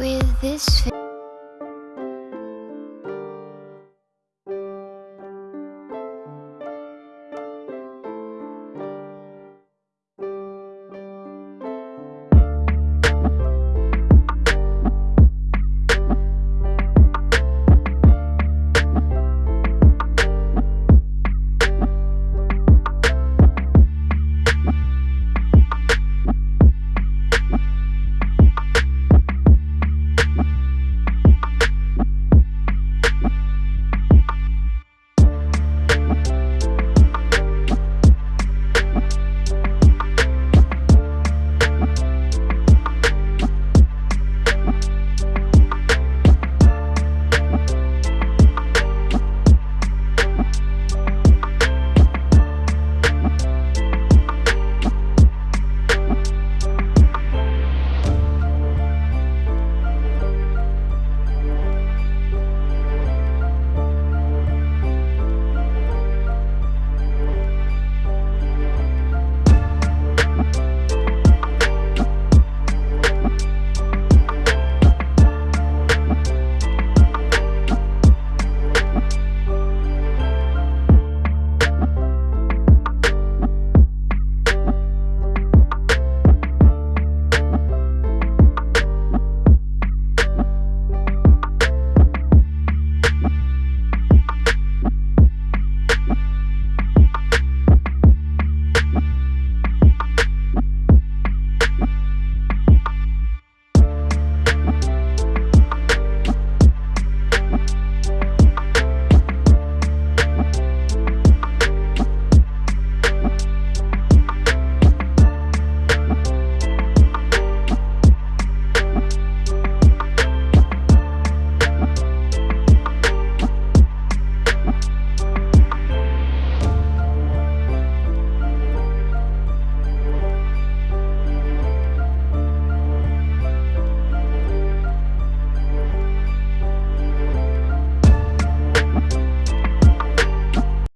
with this.